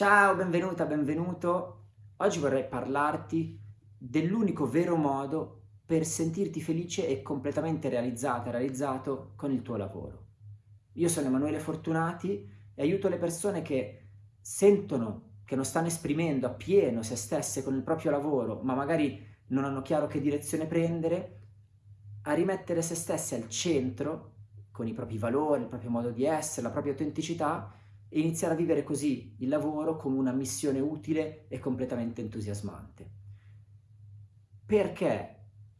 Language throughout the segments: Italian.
Ciao, benvenuta, benvenuto. Oggi vorrei parlarti dell'unico vero modo per sentirti felice e completamente realizzata, realizzato con il tuo lavoro. Io sono Emanuele Fortunati e aiuto le persone che sentono che non stanno esprimendo appieno se stesse con il proprio lavoro, ma magari non hanno chiaro che direzione prendere, a rimettere se stesse al centro con i propri valori, il proprio modo di essere, la propria autenticità e iniziare a vivere così il lavoro come una missione utile e completamente entusiasmante. Perché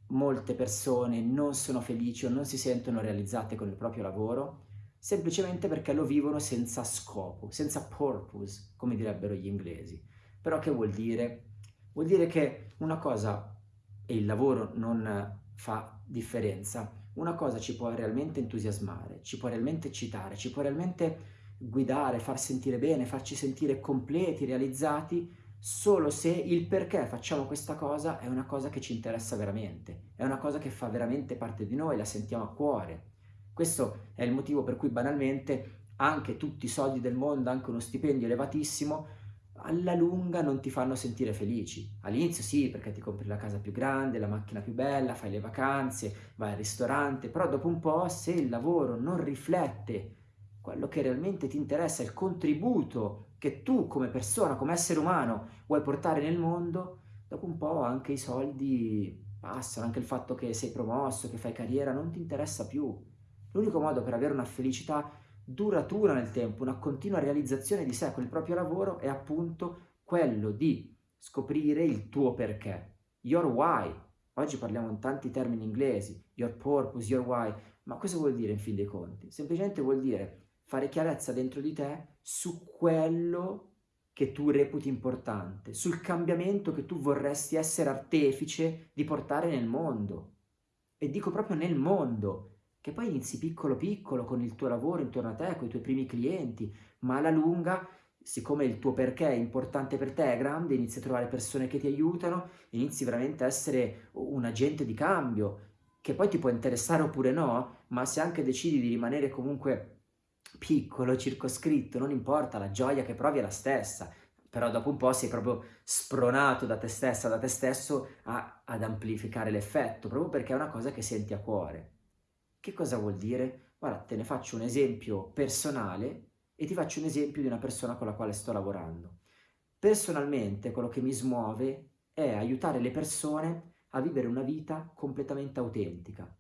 molte persone non sono felici o non si sentono realizzate con il proprio lavoro? Semplicemente perché lo vivono senza scopo, senza purpose, come direbbero gli inglesi. Però che vuol dire? Vuol dire che una cosa, e il lavoro non fa differenza, una cosa ci può realmente entusiasmare, ci può realmente eccitare, ci può realmente guidare, far sentire bene, farci sentire completi, realizzati, solo se il perché facciamo questa cosa è una cosa che ci interessa veramente, è una cosa che fa veramente parte di noi, la sentiamo a cuore. Questo è il motivo per cui banalmente anche tutti i soldi del mondo, anche uno stipendio elevatissimo, alla lunga non ti fanno sentire felici. All'inizio sì, perché ti compri la casa più grande, la macchina più bella, fai le vacanze, vai al ristorante, però dopo un po' se il lavoro non riflette quello che realmente ti interessa, il contributo che tu come persona, come essere umano vuoi portare nel mondo, dopo un po' anche i soldi passano, anche il fatto che sei promosso, che fai carriera, non ti interessa più. L'unico modo per avere una felicità duratura nel tempo, una continua realizzazione di sé con il proprio lavoro è appunto quello di scoprire il tuo perché, your why. Oggi parliamo in tanti termini inglesi, your purpose, your why, ma cosa vuol dire in fin dei conti? Semplicemente vuol dire fare chiarezza dentro di te su quello che tu reputi importante, sul cambiamento che tu vorresti essere artefice di portare nel mondo. E dico proprio nel mondo, che poi inizi piccolo piccolo con il tuo lavoro intorno a te, con i tuoi primi clienti, ma alla lunga, siccome il tuo perché è importante per te, è grande, inizi a trovare persone che ti aiutano, inizi veramente a essere un agente di cambio, che poi ti può interessare oppure no, ma se anche decidi di rimanere comunque piccolo, circoscritto, non importa, la gioia che provi è la stessa, però dopo un po' sei proprio spronato da te stessa, da te stesso a, ad amplificare l'effetto, proprio perché è una cosa che senti a cuore. Che cosa vuol dire? Guarda, te ne faccio un esempio personale e ti faccio un esempio di una persona con la quale sto lavorando. Personalmente quello che mi smuove è aiutare le persone a vivere una vita completamente autentica,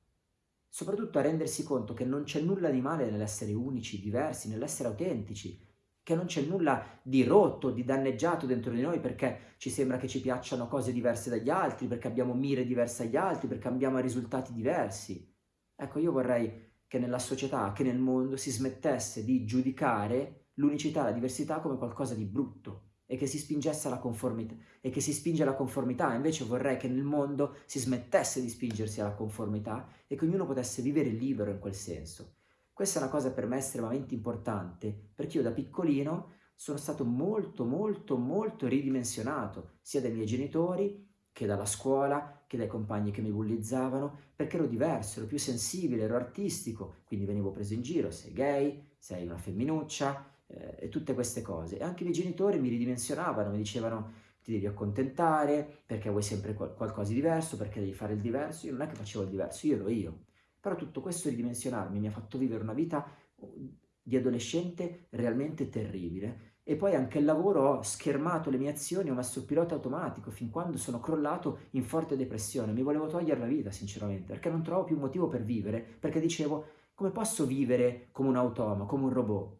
soprattutto a rendersi conto che non c'è nulla di male nell'essere unici, diversi, nell'essere autentici, che non c'è nulla di rotto, di danneggiato dentro di noi perché ci sembra che ci piacciono cose diverse dagli altri, perché abbiamo mire diverse dagli altri, perché abbiamo risultati diversi. Ecco, io vorrei che nella società, che nel mondo si smettesse di giudicare l'unicità, la diversità come qualcosa di brutto, e che si spingesse alla conformità e che si spinge alla conformità, invece vorrei che nel mondo si smettesse di spingersi alla conformità e che ognuno potesse vivere libero in quel senso. Questa è una cosa per me estremamente importante, perché io da piccolino sono stato molto molto molto ridimensionato, sia dai miei genitori che dalla scuola, che dai compagni che mi bullizzavano, perché ero diverso, ero più sensibile, ero artistico, quindi venivo preso in giro, sei gay, sei una femminuccia, eh, e tutte queste cose. E anche i miei genitori mi ridimensionavano, mi dicevano ti devi accontentare, perché vuoi sempre qual qualcosa di diverso, perché devi fare il diverso. Io non è che facevo il diverso, io ero io. Però tutto questo ridimensionarmi mi ha fatto vivere una vita uh, di adolescente realmente terribile. E poi anche il lavoro ho schermato le mie azioni, ho messo il pilota automatico fin quando sono crollato in forte depressione. Mi volevo togliere la vita, sinceramente, perché non trovavo più motivo per vivere, perché dicevo come posso vivere come un automa, come un robot?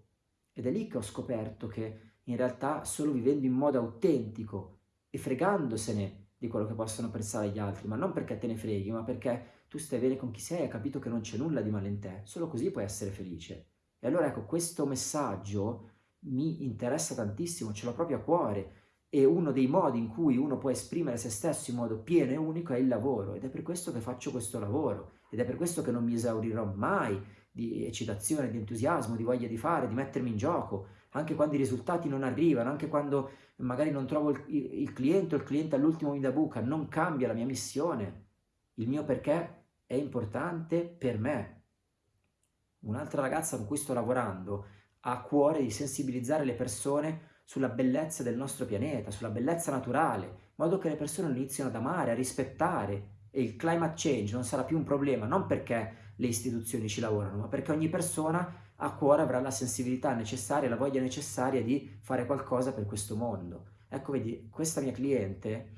Ed è lì che ho scoperto che in realtà solo vivendo in modo autentico e fregandosene di quello che possono pensare gli altri, ma non perché te ne freghi, ma perché tu stai bene con chi sei e hai capito che non c'è nulla di male in te, solo così puoi essere felice. E allora ecco, questo messaggio mi interessa tantissimo, ce l'ho proprio a cuore, e uno dei modi in cui uno può esprimere se stesso in modo pieno e unico è il lavoro, ed è per questo che faccio questo lavoro, ed è per questo che non mi esaurirò mai di eccitazione, di entusiasmo, di voglia di fare, di mettermi in gioco, anche quando i risultati non arrivano, anche quando magari non trovo il, il cliente o il cliente all'ultimo mi da buca, non cambia la mia missione, il mio perché è importante per me. Un'altra ragazza con cui sto lavorando ha a cuore di sensibilizzare le persone sulla bellezza del nostro pianeta, sulla bellezza naturale, in modo che le persone lo iniziano ad amare, a rispettare e il climate change non sarà più un problema, non perché le istituzioni ci lavorano, ma perché ogni persona a cuore avrà la sensibilità necessaria, la voglia necessaria di fare qualcosa per questo mondo. Ecco, vedi, questa mia cliente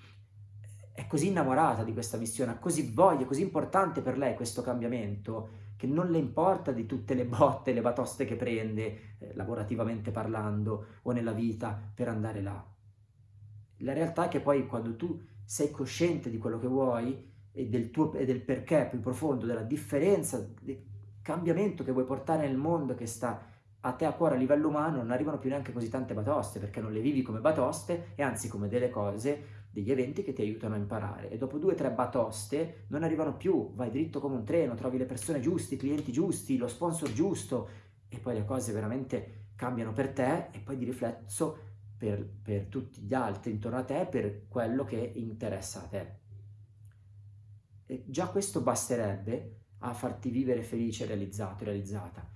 è così innamorata di questa missione, ha così voglia, così importante per lei questo cambiamento, che non le importa di tutte le botte, le batoste che prende, eh, lavorativamente parlando, o nella vita, per andare là. La realtà è che poi quando tu sei cosciente di quello che vuoi e del, tuo, e del perché più profondo, della differenza, del cambiamento che vuoi portare nel mondo che sta a te a cuore a livello umano, non arrivano più neanche così tante batoste, perché non le vivi come batoste e anzi come delle cose degli eventi che ti aiutano a imparare. E dopo due o tre batoste non arrivano più, vai dritto come un treno, trovi le persone giuste, i clienti giusti, lo sponsor giusto. E poi le cose veramente cambiano per te e poi di riflesso per, per tutti gli altri intorno a te, per quello che interessa a te. E già questo basterebbe a farti vivere felice, realizzato, realizzata.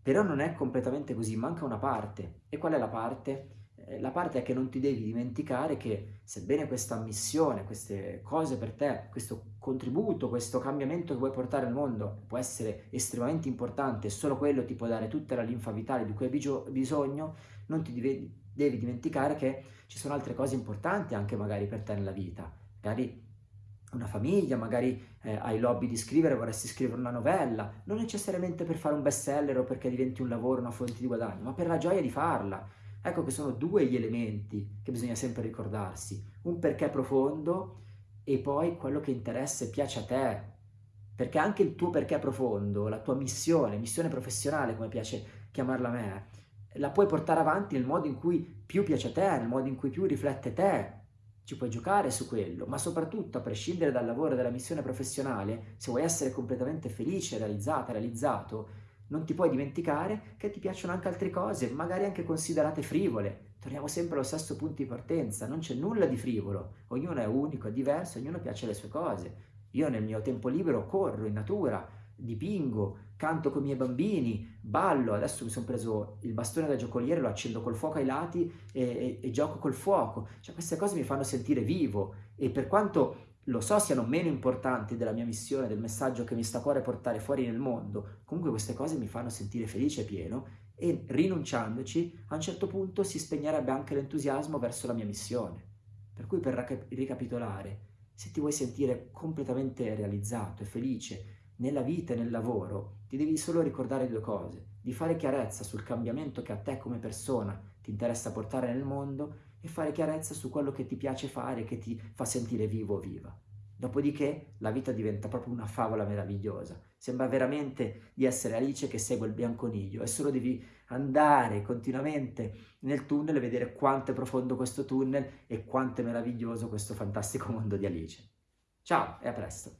Però non è completamente così, manca una parte. E qual è la parte? Eh, la parte è che non ti devi dimenticare che sebbene questa missione, queste cose per te, questo contributo, questo cambiamento che vuoi portare al mondo può essere estremamente importante solo quello ti può dare tutta la linfa vitale di cui hai bisogno, non ti devi dimenticare che ci sono altre cose importanti anche magari per te nella vita. Magari una famiglia, magari eh, hai l'hobby di scrivere, vorresti scrivere una novella, non necessariamente per fare un bestseller o perché diventi un lavoro, una fonte di guadagno, ma per la gioia di farla. Ecco che sono due gli elementi che bisogna sempre ricordarsi, un perché profondo e poi quello che interessa e piace a te, perché anche il tuo perché profondo, la tua missione, missione professionale come piace chiamarla a me, la puoi portare avanti nel modo in cui più piace a te, nel modo in cui più riflette te, ci puoi giocare su quello, ma soprattutto a prescindere dal lavoro e dalla missione professionale, se vuoi essere completamente felice, realizzata, realizzato, non ti puoi dimenticare che ti piacciono anche altre cose, magari anche considerate frivole. Torniamo sempre allo stesso punto di partenza, non c'è nulla di frivolo, ognuno è unico, è diverso, ognuno piace le sue cose. Io nel mio tempo libero corro in natura, dipingo, canto con i miei bambini, ballo, adesso mi sono preso il bastone da giocoliere, lo accendo col fuoco ai lati e, e, e gioco col fuoco. Cioè queste cose mi fanno sentire vivo e per quanto lo so siano meno importanti della mia missione, del messaggio che mi sta a cuore portare fuori nel mondo, comunque queste cose mi fanno sentire felice e pieno e rinunciandoci a un certo punto si spegnerebbe anche l'entusiasmo verso la mia missione. Per cui per ricapitolare, se ti vuoi sentire completamente realizzato e felice nella vita e nel lavoro, ti devi solo ricordare due cose, di fare chiarezza sul cambiamento che a te come persona ti interessa portare nel mondo e fare chiarezza su quello che ti piace fare, che ti fa sentire vivo o viva. Dopodiché la vita diventa proprio una favola meravigliosa. Sembra veramente di essere Alice che segue il bianconiglio e solo devi andare continuamente nel tunnel e vedere quanto è profondo questo tunnel e quanto è meraviglioso questo fantastico mondo di Alice. Ciao e a presto!